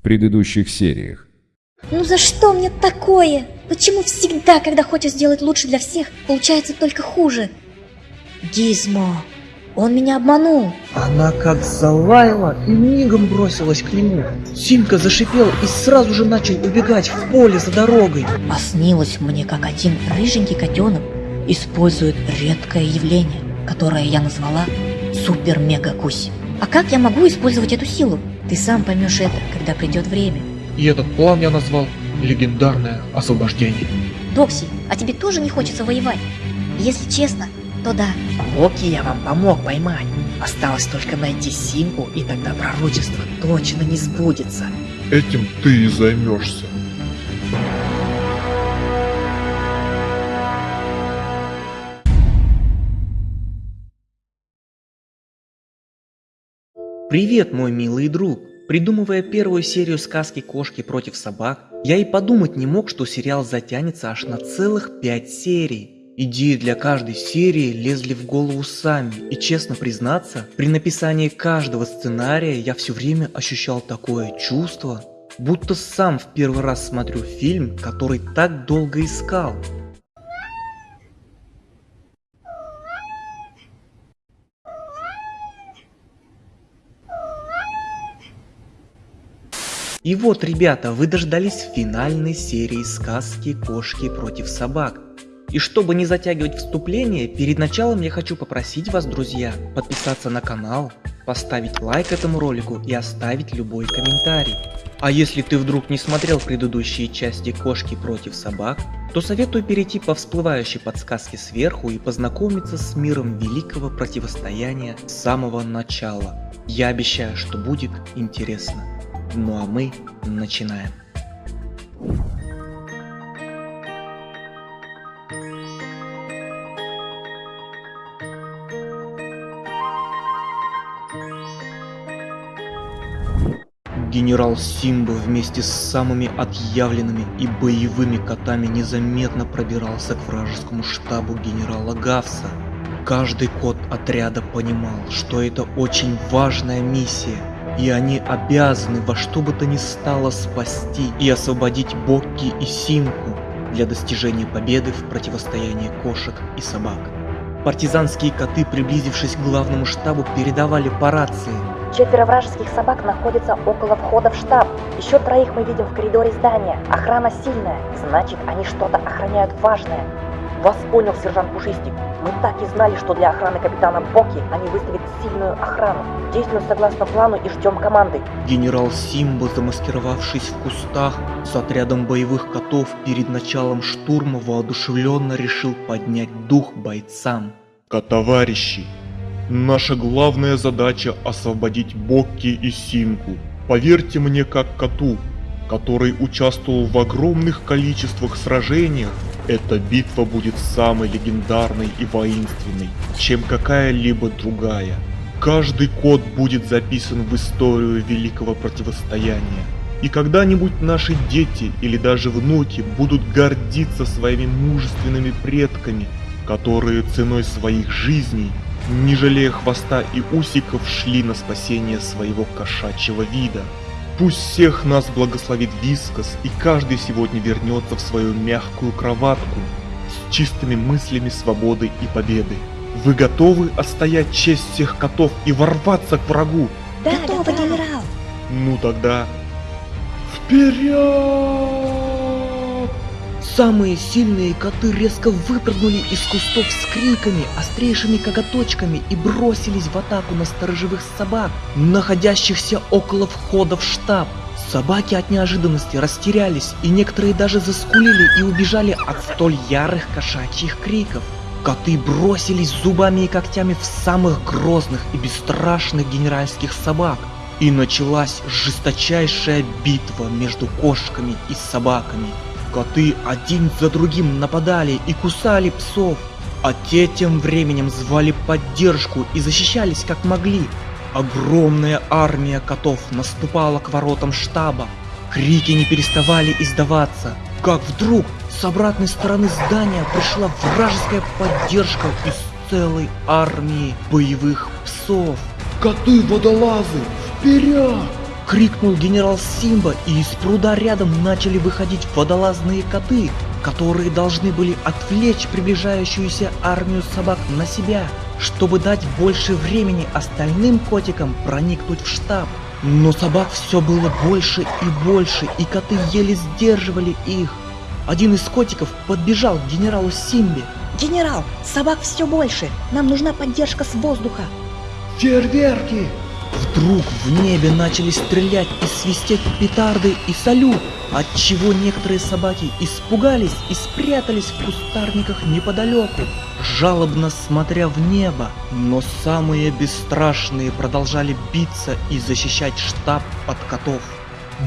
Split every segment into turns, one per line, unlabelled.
в предыдущих сериях.
Ну за что мне такое? Почему всегда, когда хочешь сделать лучше для всех, получается только хуже? Гизмо, он меня обманул.
Она как залаяла и мигом бросилась к нему. Симка зашипел и сразу же начал убегать в поле за дорогой.
А снилось мне, как один рыженький котенок использует редкое явление, которое я назвала супер-мега-кусь. А как я могу использовать эту силу? Ты сам поймешь это, когда придет время.
И этот план я назвал «Легендарное освобождение».
Докси, а тебе тоже не хочется воевать? Если честно, то да.
Локи я вам помог поймать. Осталось только найти Симку, и тогда пророчество точно не сбудется.
Этим ты и займешься.
Привет, мой милый друг! Придумывая первую серию сказки «Кошки против собак», я и подумать не мог, что сериал затянется аж на целых пять серий. Идеи для каждой серии лезли в голову сами, и честно признаться, при написании каждого сценария я все время ощущал такое чувство, будто сам в первый раз смотрю фильм, который так долго искал. И вот, ребята, вы дождались финальной серии сказки «Кошки против собак». И чтобы не затягивать вступление, перед началом я хочу попросить вас, друзья, подписаться на канал, поставить лайк этому ролику и оставить любой комментарий. А если ты вдруг не смотрел предыдущие части «Кошки против собак», то советую перейти по всплывающей подсказке сверху и познакомиться с миром великого противостояния с самого начала. Я обещаю, что будет интересно. Ну а мы начинаем. Генерал Симба вместе с самыми отъявленными и боевыми котами незаметно пробирался к вражескому штабу генерала Гавса. Каждый кот отряда понимал, что это очень важная миссия, и они обязаны во что бы то ни стало спасти и освободить Бокки и Симку для достижения победы в противостоянии кошек и собак. Партизанские коты, приблизившись к главному штабу, передавали по рации.
Четверо вражеских собак находятся около входа в штаб. Еще троих мы видим в коридоре здания. Охрана сильная, значит они что-то охраняют важное. Вас понял, сержант Пушистик. Мы так и знали, что для охраны капитана Боки они выставят сильную охрану. Действуем согласно плану и ждем команды.
Генерал Симба, замаскировавшись в кустах с отрядом боевых котов перед началом штурма, воодушевленно решил поднять дух бойцам.
Котоварищи, наша главная задача освободить Бокки и Симку. Поверьте мне как коту, который участвовал в огромных количествах сражениях, эта битва будет самой легендарной и воинственной, чем какая-либо другая. Каждый код будет записан в историю великого противостояния. И когда-нибудь наши дети или даже внуки будут гордиться своими мужественными предками, которые ценой своих жизней, не жалея хвоста и усиков, шли на спасение своего кошачьего вида. Пусть всех нас благословит Вискас, и каждый сегодня вернется в свою мягкую кроватку с чистыми мыслями свободы и победы. Вы готовы отстоять честь всех котов и ворваться к врагу?
Да, Готово, да. генерал.
Ну тогда... Вперед!
Самые сильные коты резко выпрыгнули из кустов с криками, острейшими коготочками и бросились в атаку на сторожевых собак, находящихся около входа в штаб. Собаки от неожиданности растерялись, и некоторые даже заскулили и убежали от столь ярых кошачьих криков. Коты бросились зубами и когтями в самых грозных и бесстрашных генеральских собак. И началась жесточайшая битва между кошками и собаками. Коты один за другим нападали и кусали псов, а те тем временем звали поддержку и защищались как могли. Огромная армия котов наступала к воротам штаба. Крики не переставали издаваться, как вдруг с обратной стороны здания пришла вражеская поддержка из целой армии боевых псов.
Коты-водолазы, вперед!
Крикнул генерал Симба, и из пруда рядом начали выходить водолазные коты, которые должны были отвлечь приближающуюся армию собак на себя, чтобы дать больше времени остальным котикам проникнуть в штаб. Но собак все было больше и больше, и коты еле сдерживали их. Один из котиков подбежал к генералу Симбе.
Генерал, собак все больше. Нам нужна поддержка с воздуха.
Фейерверки! Вдруг в небе начали стрелять и свистеть петарды и салют, отчего некоторые собаки испугались и спрятались в кустарниках неподалеку, жалобно смотря в небо. Но самые бесстрашные продолжали биться и защищать штаб от котов.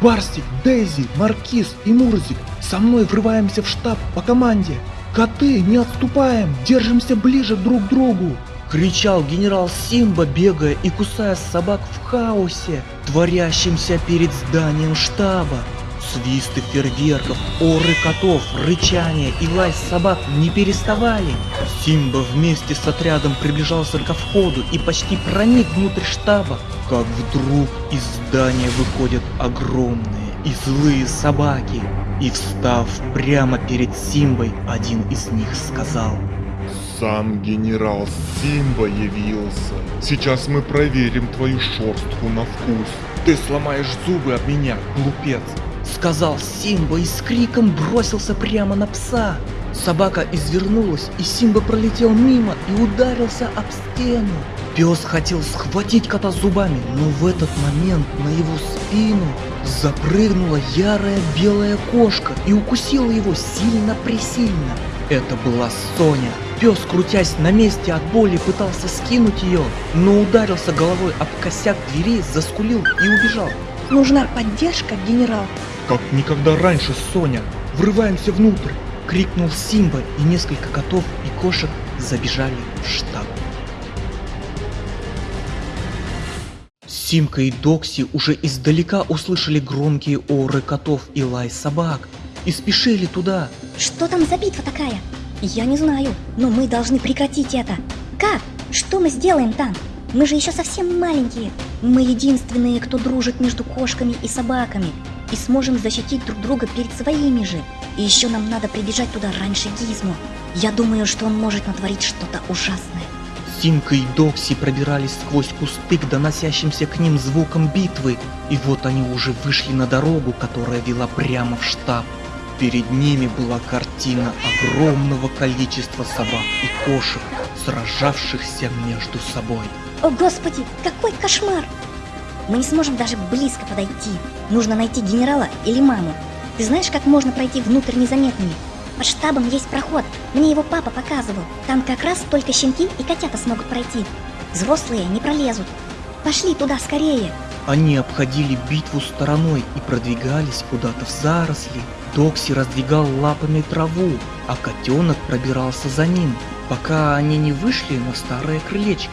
Барсик, Дейзи, Маркиз и Мурзик со мной врываемся в штаб по команде. Коты, не отступаем, держимся ближе друг к другу. Кричал генерал Симба, бегая и кусая собак в хаосе, творящемся перед зданием штаба. Свисты фейерверков, оры котов, рычание и лай собак не переставали. Симба вместе с отрядом приближался ко входу и почти проник внутрь штаба, как вдруг из здания выходят огромные и злые собаки. И встав прямо перед Симбой, один из них сказал
Сам генерал Симба явился. Сейчас мы проверим твою шерстку на вкус.
Ты сломаешь зубы об меня, глупец. Сказал Симба и с криком бросился прямо на пса. Собака извернулась, и Симба пролетел мимо и ударился об стену. Пес хотел схватить кота зубами, но в этот момент на его спину запрыгнула ярая белая кошка и укусила его сильно-пресильно. Это была Соня. Пес, крутясь на месте от боли, пытался скинуть ее, но ударился головой об косяк двери, заскулил и убежал.
Нужна поддержка, генерал.
Как никогда раньше, Соня! Врываемся внутрь! Крикнул Симба, и несколько котов и кошек забежали в штаб. Симка и Докси уже издалека услышали громкие оры котов и лай собак и спешили туда.
Что там за битва такая? Я не знаю, но мы должны прекратить это. Как? Что мы сделаем там? Мы же еще совсем маленькие. Мы единственные, кто дружит между кошками и собаками. И сможем защитить друг друга перед своими же. И еще нам надо прибежать туда раньше Гизмо. Я думаю, что он может натворить что-то ужасное.
Симка и Докси пробирались сквозь кусты к доносящимся к ним звукам битвы, и вот они уже вышли на дорогу, которая вела прямо в штаб. Перед ними была картина огромного количества собак и кошек, сражавшихся между собой.
О господи, какой кошмар! Мы не сможем даже близко подойти. Нужно найти генерала или маму. Ты знаешь, как можно пройти внутрь незаметными? Под штабом есть проход. Мне его папа показывал. Там как раз только щенки и котята смогут пройти. Взрослые не пролезут. Пошли туда скорее.
Они обходили битву стороной и продвигались куда-то в заросли. Докси раздвигал лапами траву, а котенок пробирался за ним, пока они не вышли на старое крылечко.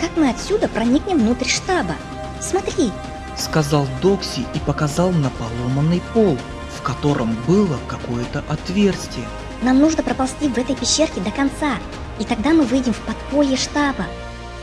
Как мы отсюда проникнем внутрь штаба? Смотри,
Сказал Докси и показал на поломанный пол, в котором было какое-то отверстие.
нам нужно проползти в этой пещерке до конца. И тогда мы выйдем в подполье штаба.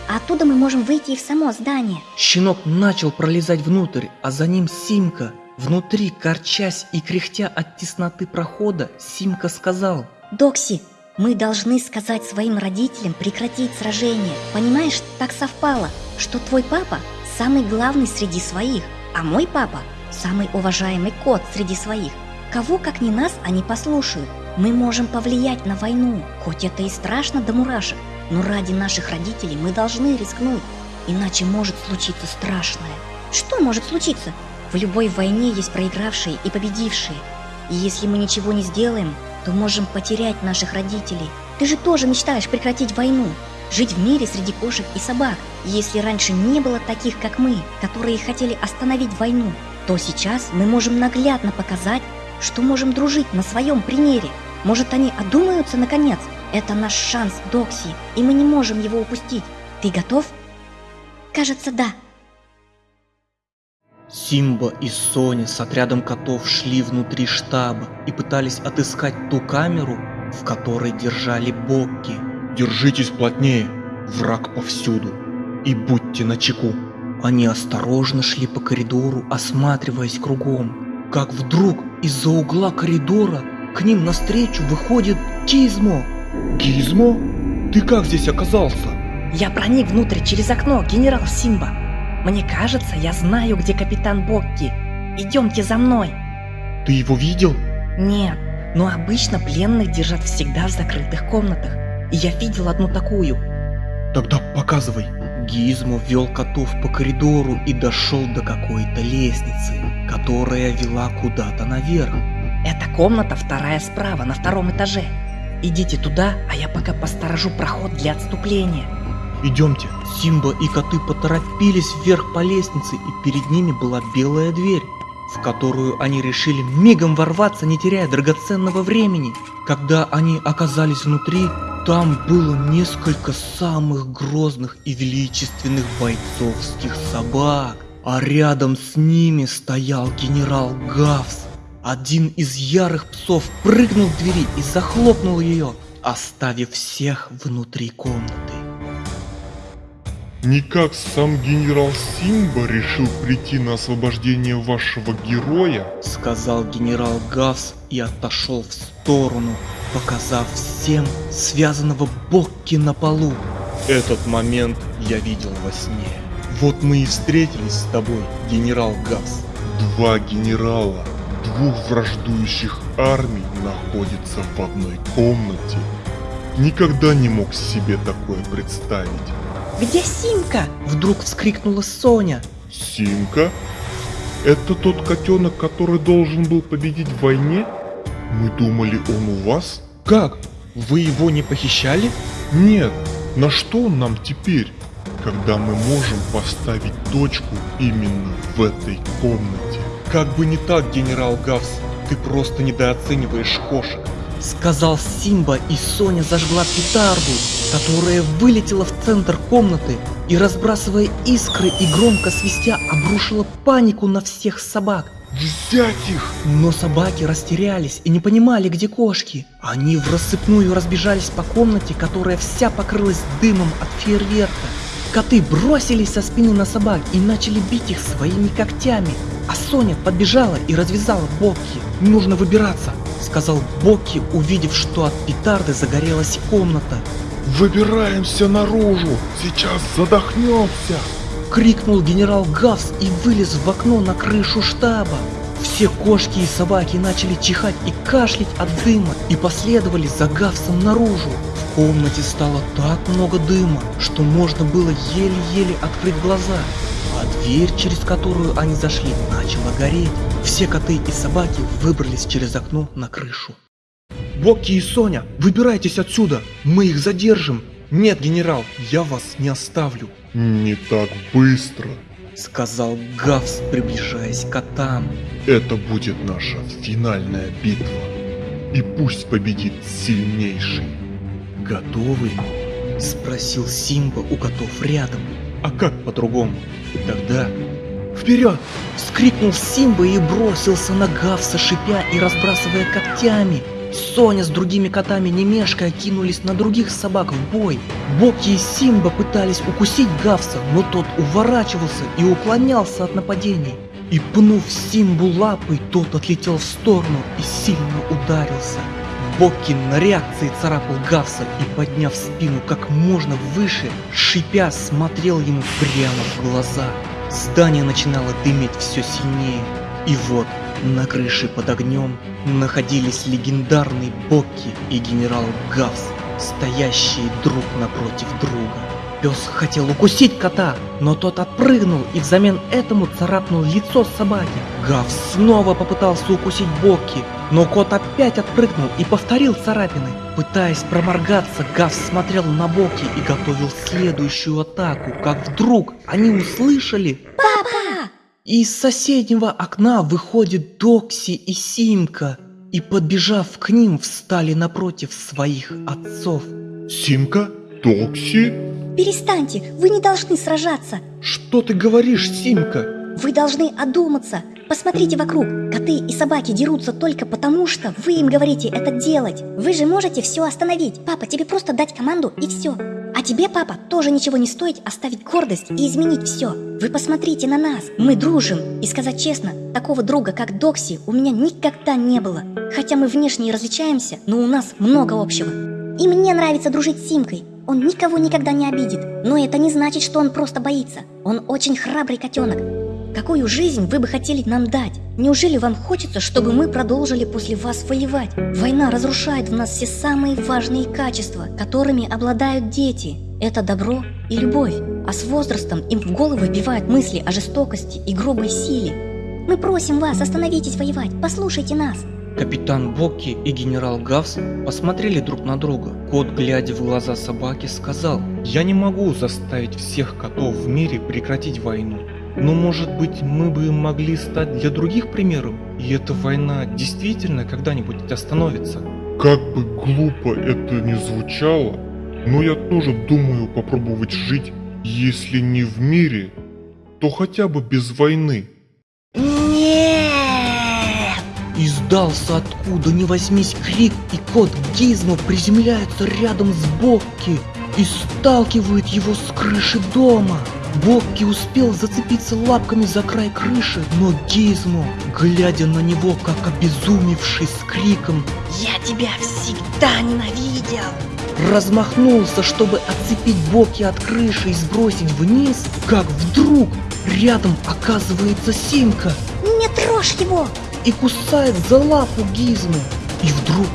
А оттуда мы можем выйти и в само здание.
Щенок начал пролезать внутрь, а за ним Симка. Внутри, корчась и кряхтя от тесноты прохода, Симка сказал,
Докси, мы должны сказать своим родителям прекратить сражение. Понимаешь, так совпало, что твой папа самый главный среди своих, а мой папа самый уважаемый кот среди своих. Кого, как не нас, они послушают. Мы можем повлиять на войну, хоть это и страшно до мурашек, но ради наших родителей мы должны рискнуть, иначе может случиться страшное. Что может случиться? В любой войне есть проигравшие и победившие. И если мы ничего не сделаем, то можем потерять наших родителей. Ты же тоже мечтаешь прекратить войну, жить в мире среди кошек и собак. И Если раньше не было таких, как мы, которые хотели остановить войну, то сейчас мы можем наглядно показать, что можем дружить на своем примере. Может, они одумаются наконец? Это наш шанс, Докси, и мы не можем его упустить. Ты готов? Кажется, да.
Симба и Соня с отрядом котов шли внутри штаба и пытались отыскать ту камеру, в которой держали Бокки.
Держитесь плотнее, враг повсюду. И будьте начеку.
Они осторожно шли по коридору, осматриваясь кругом. Как вдруг из-за угла коридора к ним навстречу выходит Кизмо.
Гизмо? Ты как здесь оказался?
Я проник внутрь через окно, генерал Симба. Мне кажется, я знаю, где капитан Бокки. Идемте за мной.
Ты его видел?
Нет, но обычно пленных держат всегда в закрытых комнатах. И я видел одну такую.
Тогда показывай.
Гизмо вел котов по коридору и дошел до какой-то лестницы, которая вела куда-то наверх.
Эта комната вторая справа, на втором этаже. Идите туда, а я пока посторожу проход для отступления.
Идемте.
Симба и коты поторопились вверх по лестнице, и перед ними была белая дверь, в которую они решили мигом ворваться, не теряя драгоценного времени. Когда они оказались внутри, там было несколько самых грозных и величественных бойцовских собак, а рядом с ними стоял генерал Гавс. Один из ярых псов прыгнул к двери и захлопнул ее, оставив всех внутри комнаты.
Никак сам генерал Симба решил прийти на освобождение вашего героя?
сказал генерал Гавс и отошел в сторону, показав всем связанного Бокки на полу. Этот момент я видел во сне. Вот мы и встретились с тобой, генерал Гавс.
Два генерала двух враждующих армий находятся в одной комнате. Никогда не мог себе такое представить.
Где Симка?
Вдруг вскрикнула Соня.
Симка? Это тот котенок, который должен был победить в войне? Мы думали, он у вас?
Как? Вы его не похищали?
Нет. На что он нам теперь, когда мы можем поставить точку именно в этой комнате?
Как бы не так, генерал Гавс, ты просто недооцениваешь кошек. Сказал Симба, и Соня зажгла петарду, которая вылетела в центр комнаты и, разбрасывая искры и громко свистя, обрушила панику на всех собак.
Взять их!
Но собаки растерялись и не понимали, где кошки. Они в рассыпную разбежались по комнате, которая вся покрылась дымом от фейерверка. Коты бросились со спины на собак и начали бить их своими когтями. А Соня подбежала и развязала Бокки. «Нужно выбираться», — сказал Бокки, увидев, что от петарды загорелась комната.
Выбираемся наружу! Сейчас задохнемся!
Крикнул генерал Гавс и вылез в окно на крышу штаба. Все кошки и собаки начали чихать и кашлять от дыма и последовали за Гавсом наружу. В комнате стало так много дыма, что можно было еле-еле открыть глаза. А дверь, через которую они зашли, начала гореть. Все коты и собаки выбрались через окно на крышу. Бокки и Соня, выбирайтесь отсюда, мы их задержим. Нет, генерал, я вас не оставлю,
Не так быстро.
сказал Гавс, приближаясь к котам.
Это будет наша финальная битва. И пусть победит сильнейший.
Готовы? Спросил Симба у котов рядом. А как по-другому? Тогда... Вперед! Вскрикнул Симба и бросился на Гавса, шипя и разбрасывая когтями. Соня с другими котами не мешкая кинулись на других собак в бой. Бокки и Симба пытались укусить Гавса, но тот уворачивался и уклонялся от нападений. И пнув Симбу лапой, тот отлетел в сторону и сильно ударился. Бокки на реакции царапал Гавса и, подняв спину как можно выше, шипя, смотрел ему прямо в глаза. Здание начинало дыметь все сильнее. И вот, на крыше под огнем находились легендарный Бокки и генерал Гавс, стоящие друг напротив друга. Пес хотел укусить кота, но тот отпрыгнул и взамен этому царапнул лицо собаки. Гавс снова попытался укусить Бокки, но кот опять отпрыгнул и повторил царапины. Пытаясь проморгаться, Гавс смотрел на Бокки и готовил следующую атаку, как вдруг они услышали...
Папа!
Из соседнего окна выходит Докси и Симка, и, подбежав к ним, встали напротив своих отцов.
Симка? Токси?
Перестаньте, вы не должны сражаться.
Что ты говоришь, Симка?
Вы должны одуматься. Посмотрите вокруг. Коты и собаки дерутся только потому, что вы им говорите это делать. Вы же можете все остановить. Папа, тебе просто дать команду и все. А тебе, папа, тоже ничего не стоит оставить гордость и изменить все. Вы посмотрите на нас. Мы дружим. И сказать честно, такого друга, как Докси, у меня никогда не было. Хотя мы внешне и различаемся, но у нас много общего. И мне нравится дружить с Симкой. Он никого никогда не обидит. Но это не значит, что он просто боится. Он очень храбрый котенок. Какую жизнь вы бы хотели нам дать? Неужели вам хочется, чтобы мы продолжили после вас воевать? Война разрушает в нас все самые важные качества, которыми обладают дети. Это добро и любовь. А с возрастом им в голову вбивают мысли о жестокости и грубой силе. Мы просим вас, остановитесь воевать, послушайте нас.
Капитан Бокки и генерал Гавс посмотрели друг на друга. Кот, глядя в глаза собаки, сказал,
«Я не могу заставить всех котов в мире прекратить войну. Но может быть мы бы могли стать для других примером, и эта война действительно когда-нибудь остановится.
Как бы глупо это ни звучало, но я тоже думаю попробовать жить, если не в мире, то хотя бы без войны.
Издался откуда ни возьмись крик, и кот Гизмо приземляется рядом с Бокки и сталкивает его с крыши дома. Бокки успел зацепиться лапками за край крыши, но Гизмо, глядя на него как обезумевший с криком
Я тебя всегда ненавидел!
размахнулся, чтобы отцепить Бокки от крыши и сбросить вниз, как вдруг рядом оказывается Симка
Не трожь его!
И кусает за лапу Гизмо. И вдруг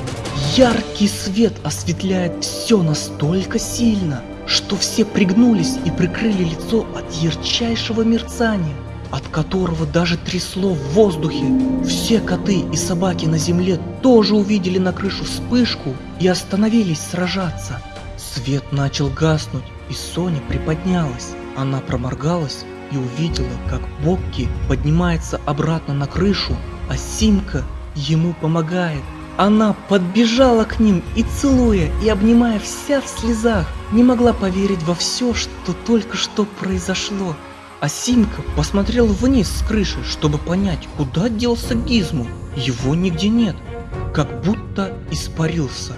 яркий свет осветляет все настолько сильно, что все пригнулись и прикрыли лицо от ярчайшего мерцания, от которого даже трясло в воздухе. Все коты и собаки на земле тоже увидели на крышу вспышку и остановились сражаться. Свет начал гаснуть, и Соня приподнялась. Она проморгалась и увидела, как Бокки поднимается обратно на крышу, а Симка ему помогает. Она подбежала к ним и целуя, и обнимая вся в слезах, не могла поверить во все, что только что произошло. А Симка посмотрел вниз с крыши, чтобы понять, куда делся Гизму. Его нигде нет, как будто испарился.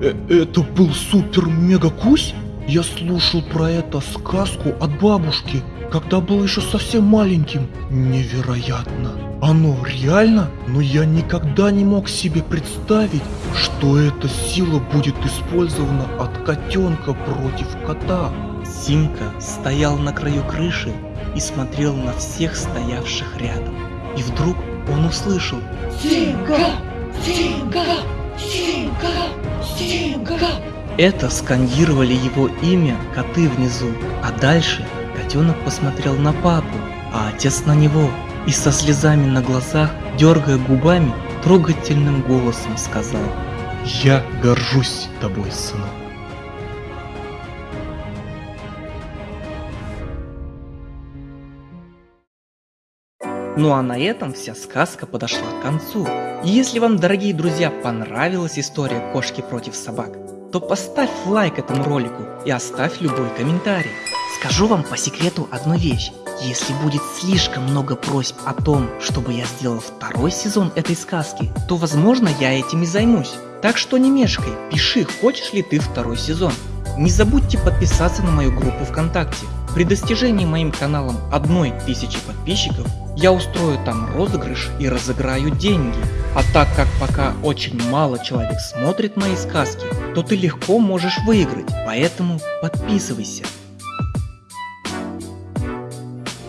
Э это был супер-мега-кусь? Я слушал про это сказку от бабушки, когда был еще совсем маленьким. Невероятно. Оно реально? Но я никогда не мог себе представить, что эта сила будет использована от котенка против кота.
Симка стоял на краю крыши и смотрел на всех стоявших рядом. И вдруг он услышал
Симка! Симка! Симка! Симка!
Это скандировали его имя коты внизу, а дальше котенок посмотрел на папу, а отец на него и со слезами на глазах, дергая губами, трогательным голосом сказал
Я горжусь тобой, сынок.
Ну а на этом вся сказка подошла к концу. И если вам, дорогие друзья, понравилась история кошки против собак, то поставь лайк этому ролику и оставь любой комментарий. Скажу вам по секрету одну вещь. Если будет слишком много просьб о том, чтобы я сделал второй сезон этой сказки, то возможно я этим и займусь. Так что не мешкай, пиши, хочешь ли ты второй сезон. Не забудьте подписаться на мою группу ВКонтакте. При достижении моим каналом одной тысячи подписчиков я устрою там розыгрыш и разыграю деньги. А так как пока очень мало человек смотрит мои сказки, то ты легко можешь выиграть, поэтому подписывайся.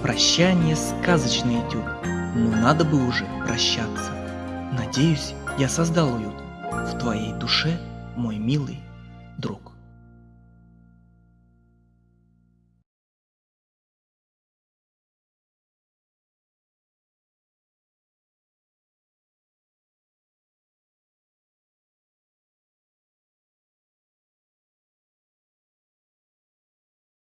Прощание сказочный этюд, но надо бы уже прощаться. Надеюсь, я создал уют в твоей душе, мой милый друг.